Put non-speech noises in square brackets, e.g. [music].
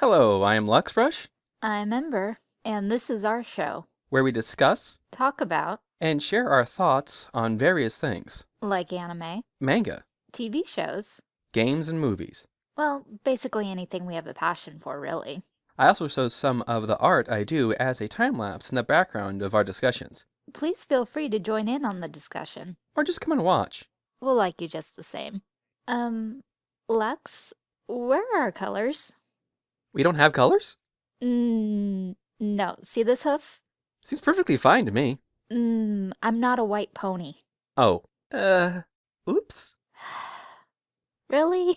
Hello, I am LuxRush, I'm Ember, and this is our show. where we discuss Talk about, and share our thoughts on various things like anime, manga, TV shows, games, and movies. well, basically anything we have a passion for, really. I also show some of the art I do as a time lapse in the background of our discussions. Please feel free to join in on the discussion. Or just come and watch. We'll like you just the same. Um, Lux, where are our colors? We don't have colors? Mm, no. See this hoof? Seems perfectly fine to me. Mm, I'm not a white pony. Oh, uh, oops. [sighs] Really?